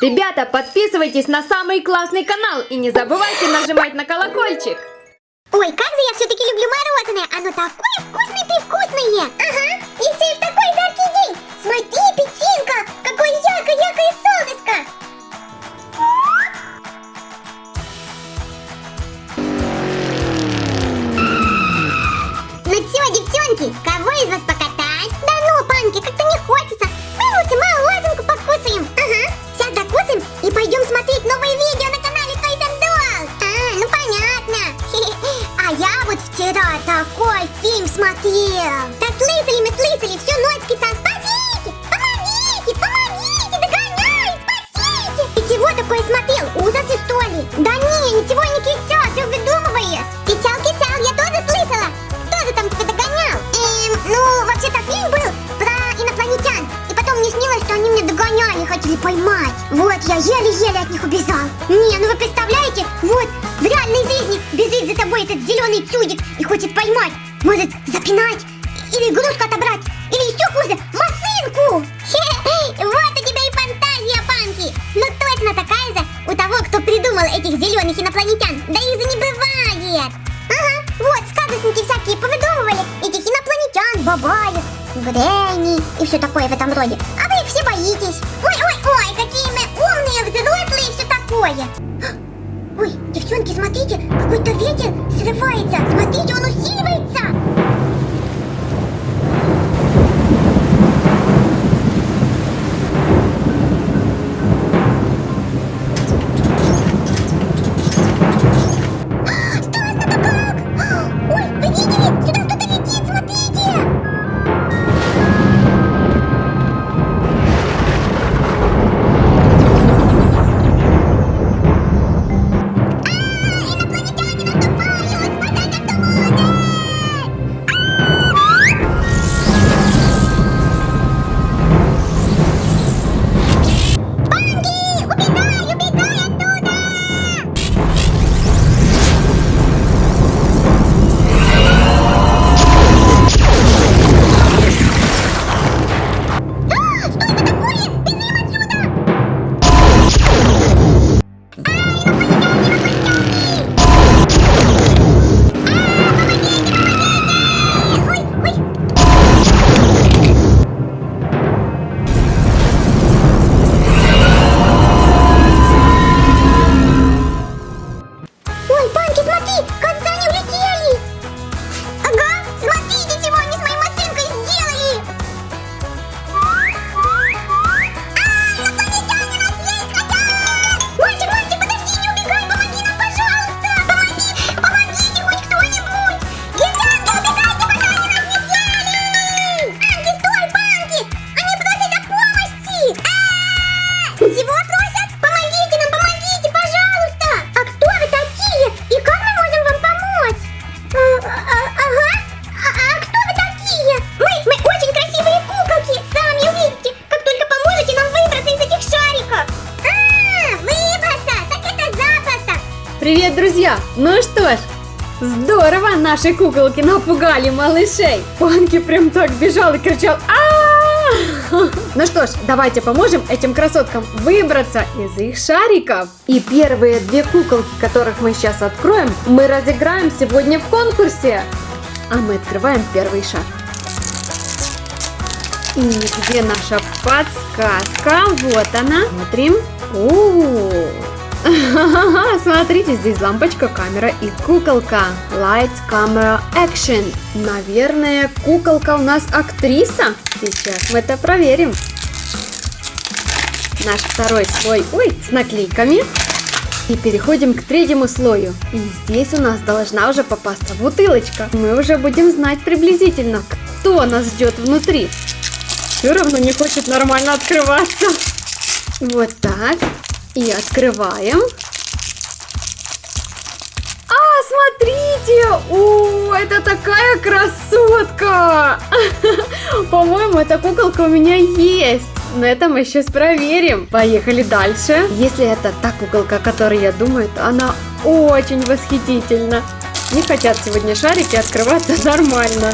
Ребята, подписывайтесь на самый классный канал и не забывайте нажимать на колокольчик. Ой, как же я все-таки люблю мороженое! Оно такое вкусное-привкусное! Ага, и в такой жаркий день! Смотри, печенька! Этот зеленый чудик и хочет поймать. Может, запинать, или игрушку отобрать, или еще хуже, машинку. Вот у тебя и фантазия, Панки. Ну точно такая же у того, кто придумал этих зеленых инопланетян. Да их же не бывает. Ага, вот, сказочники всякие повыдумывали этих инопланетян, бабаев, Грэнни и все такое в этом роде. А вы их все боитесь. Ой-ой-ой, какие мы умные, взрослые и все такое. Ой, девчонки, смотрите, какой-то ветер срывается. Смотрите, он усиливается. Привет, друзья! Ну что ж, здорово наши куколки напугали малышей. Панки прям так бежал и кричал а Ну что ж, давайте поможем этим красоткам выбраться из их шариков. И первые две куколки, которых мы сейчас откроем, мы разыграем сегодня в конкурсе. А мы открываем первый шар. И где наша подсказка? Вот она. Смотрим. О, Смотрите, здесь лампочка, камера и куколка. Light, camera, action. Наверное, куколка у нас актриса. Сейчас мы это проверим. Наш второй слой, ой, с наклейками. И переходим к третьему слою. И здесь у нас должна уже попасться бутылочка. Мы уже будем знать приблизительно, кто нас ждет внутри. Все равно не хочет нормально открываться. Вот так. И открываем. А, смотрите! О, это такая красотка! По-моему, эта куколка у меня есть. Но это мы сейчас проверим. Поехали дальше. Если это та куколка, о которой я думаю, то она очень восхитительна. Не хотят сегодня шарики открываться нормально.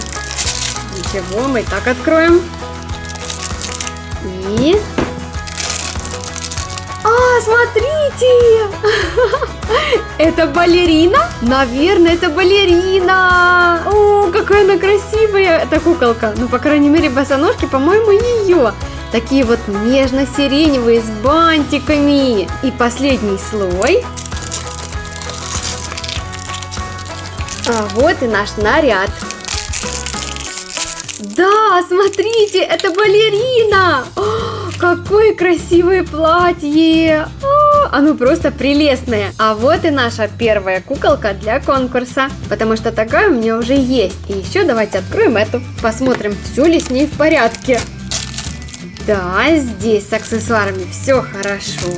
Ничего, мы так откроем. И... Смотрите! Это балерина? Наверное, это балерина! О, какая она красивая, эта куколка. Ну, по крайней мере, босоножки, по-моему, ее. Такие вот нежно-сиреневые с бантиками. И последний слой. А вот и наш наряд. Да, смотрите, это балерина! О, какое красивое платье! О, оно просто прелестное. А вот и наша первая куколка для конкурса. Потому что такая у меня уже есть. И еще давайте откроем эту. Посмотрим, все ли с ней в порядке. Да, здесь с аксессуарами все хорошо.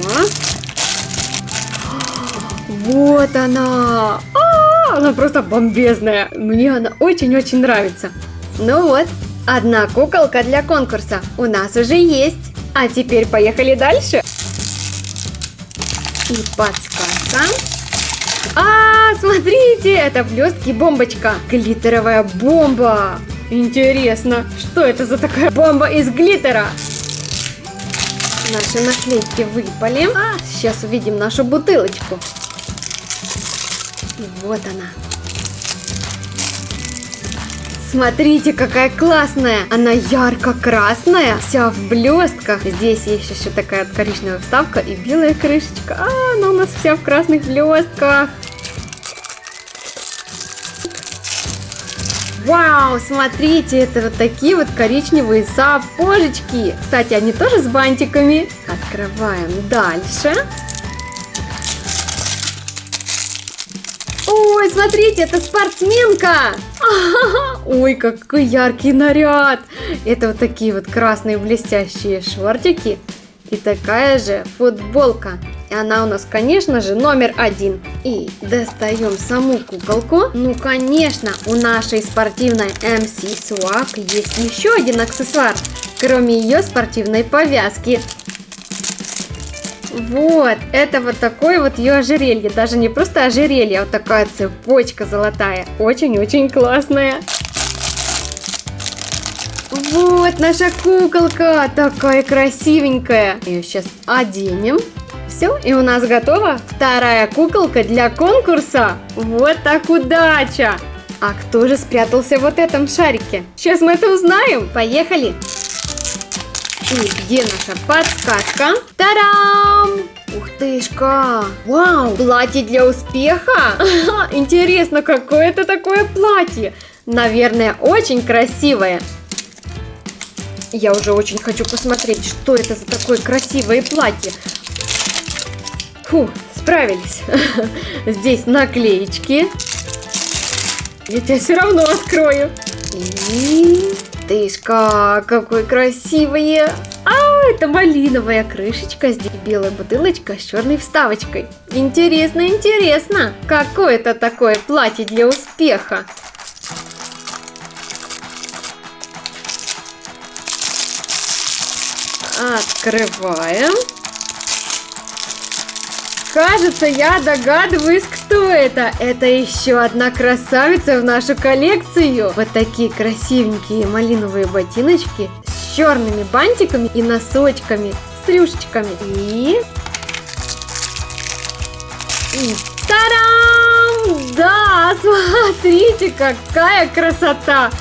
Вот она! А, она просто бомбезная. Мне она очень-очень нравится. Ну вот, одна куколка для конкурса у нас уже есть. А теперь поехали дальше. И подсказка. А, смотрите, это блестки бомбочка. Глиттеровая бомба. Интересно, что это за такая бомба из глиттера? Наши наклейки выпали. А, сейчас увидим нашу бутылочку. Вот она. Смотрите, какая классная! Она ярко-красная, вся в блестках. Здесь есть еще такая коричневая вставка и белая крышечка. А, она у нас вся в красных блестках. Вау, смотрите, это вот такие вот коричневые сапожечки. Кстати, они тоже с бантиками. Открываем дальше. Ой, смотрите, это спортсменка! Ой, какой яркий наряд! Это вот такие вот красные блестящие шортики и такая же футболка. И она у нас, конечно же, номер один. И достаем саму куколку. Ну, конечно, у нашей спортивной MC Swag есть еще один аксессуар, кроме ее спортивной повязки. Вот, это вот такое вот ее ожерелье. Даже не просто ожерелье, а вот такая цепочка золотая. Очень-очень классная. Вот наша куколка, такая красивенькая. Ее сейчас оденем. Все, и у нас готова вторая куколка для конкурса. Вот так удача! А кто же спрятался в вот этом шарике? Сейчас мы это узнаем. Поехали! И где наша подсказка? Тарам! Ух тышка! Вау! Платье для успеха? Интересно, какое это такое платье? Наверное, очень красивое. Я уже очень хочу посмотреть, что это за такое красивое платье. Фу, справились. Здесь наклеечки. Я тебя все равно открою. И Тышка, какой красивый! А, это малиновая крышечка, здесь белая бутылочка с черной вставочкой. Интересно, интересно, какое это такое платье для успеха? Открываем. Кажется, я догадываюсь, кто это. Это еще одна красавица в нашу коллекцию. Вот такие красивенькие малиновые ботиночки с черными бантиками и носочками, с рюшечками. И... И тарам! Да, смотрите, какая красота!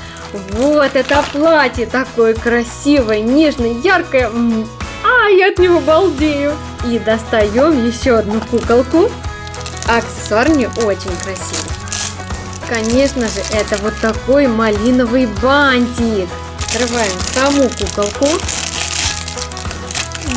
Вот это платье такое красивое, нежное, яркое. А, я от него балдею. И достаем еще одну куколку. Аксессуар мне очень красивый. Конечно же, это вот такой малиновый бантик. Открываем саму куколку.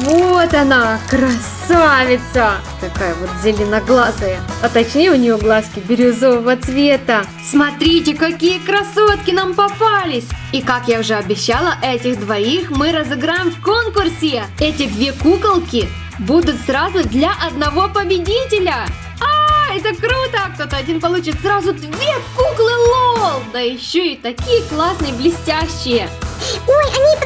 Вот она, красавица! Такая вот зеленоглазая. А точнее у нее глазки бирюзового цвета. Смотрите, какие красотки нам попались! И как я уже обещала, этих двоих мы разыграем в конкурсе. Эти две куколки будут сразу для одного победителя. А, это круто! Кто-то один получит сразу две куклы лол! Да еще и такие классные, блестящие. Ой, они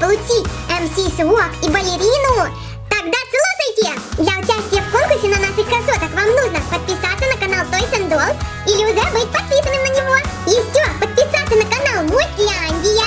получить MC Swag и балерину, тогда слушайте! Для участия в конкурсе на наших красоток вам нужно подписаться на канал Toys and Dolls или уже быть подписанным на него. Все, подписаться на канал Мультян.